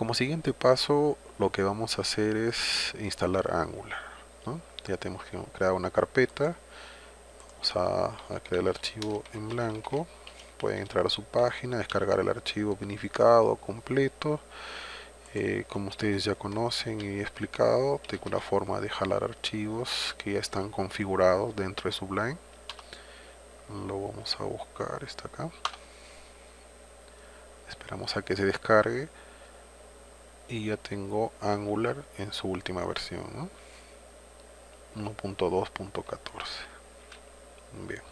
como siguiente paso lo que vamos a hacer es instalar Angular ya tenemos que crear una carpeta vamos a, crear el archivo en blanco pueden entrar a su página descargar el archivo vinificado completo eh, como ustedes ya conocen y he explicado tengo una forma de jalar archivos que ya están configurados dentro de Sublime. Lo vamos a buscar está acá. Esperamos a que se descargue y ya tengo Angular en su última versión 1.2.14 bien.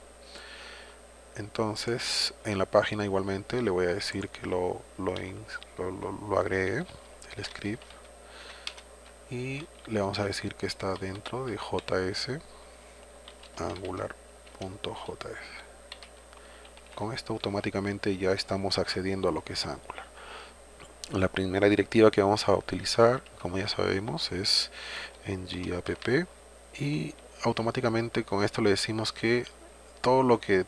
Entonces en la página igualmente le voy a decir que lo, lo, agregue el script y le vamos a decir que está dentro de js angular.js con esto automáticamente ya estamos accediendo a lo que es Angular la primera directiva que vamos a utilizar como ya sabemos es ngapp y automáticamente con esto le decimos que todo lo que,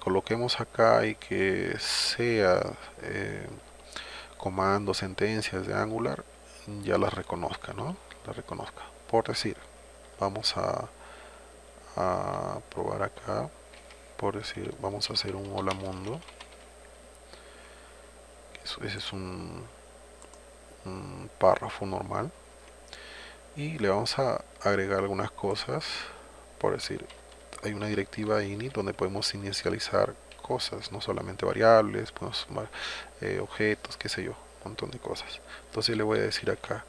coloquemos acá y que sea eh, comandos, sentencias de Angular ya las reconozca, ¿no? La reconozca. Por decir, vamos a, a probar acá, por decir, vamos a hacer un hola mundo. Ese es un párrafo normal. Y le vamos a agregar algunas cosas por decir hay una directiva init donde podemos inicializar cosas no solamente variables podemos sumar eh, objetos qué sé yo un montón de cosas. Entonces le voy a decir acá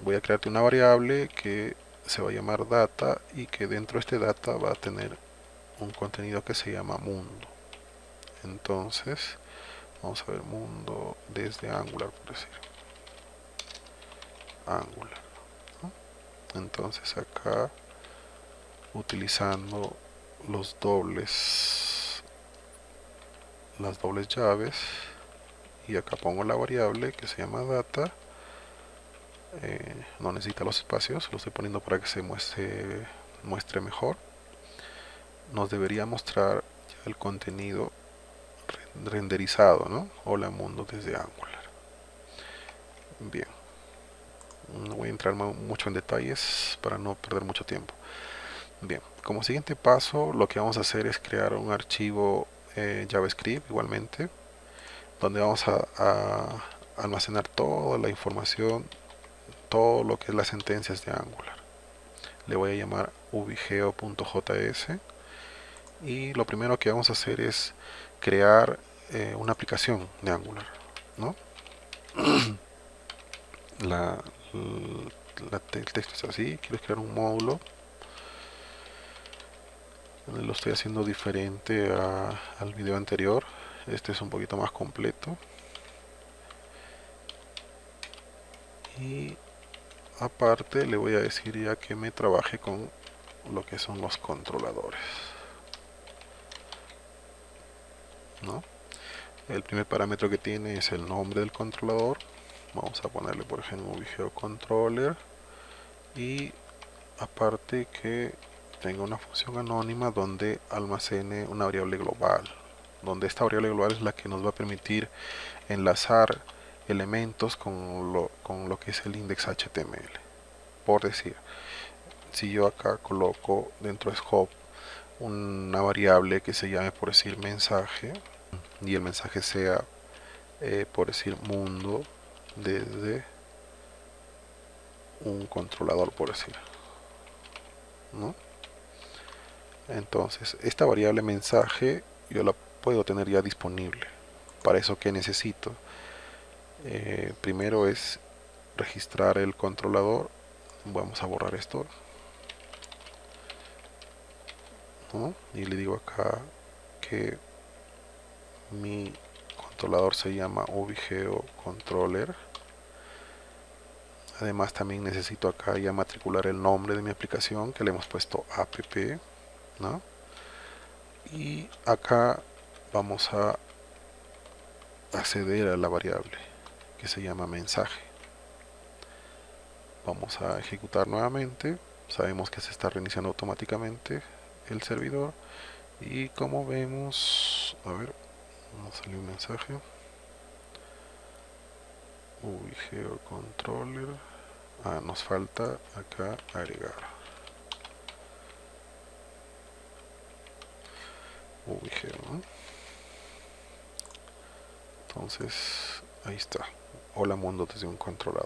voy a crearte una variable que se va a llamar data y que dentro de este data va a tener un contenido que se llama mundo. Entonces vamos a ver mundo desde angular por decir. Angular entonces acá utilizando los dobles las dobles llaves y acá pongo la variable que se llama data eh, no necesita los espacios lo estoy poniendo para que se muestre, muestre mejor. Nos debería mostrar el contenido renderizado ¿no? hola mundo desde Angular. Bien. No voy a entrar mucho en detalles para no perder mucho tiempo. Bien como siguiente paso lo que vamos a hacer es crear un archivo eh, javascript igualmente donde vamos a, almacenar toda la información todo lo que es las sentencias de angular. Le voy a llamar ubigeo.js y lo primero que vamos a hacer es crear eh, una aplicación de angular ¿no? la, el texto es así quiero crear un módulo lo estoy haciendo diferente al video anterior este es un poquito más completo y aparte le voy a decir ya que me trabaje con lo que son los controladores ¿no? El primer parámetro que tiene es el nombre del controlador. Vamos a ponerle por ejemplo video controller y aparte que tenga una función anónima donde almacene una variable global donde esta variable global es la que nos va a permitir enlazar elementos con lo, con lo que es el index HTML por decir si yo acá coloco dentro de scope una variable que se llame por decir mensaje y el mensaje sea eh, por decir mundo desde un controlador por decir ¿no? entonces esta variable mensaje yo la puedo tener ya disponible para eso que necesito. Eh, primero es registrar el controlador. Vamos a borrar esto y le digo acá que mi controlador se llama ubigeo controller. Además también necesito acá ya matricular el nombre de mi aplicación que le hemos puesto app ¿no? y acá vamos a acceder a la variable que se llama mensaje. Vamos a ejecutar nuevamente. Sabemos que se está reiniciando automáticamente el servidor. Y como vemos a ver nos salió un mensaje. UV Controller ah, nos falta acá agregar. UV entonces ahí está. Hola mundo desde un controlador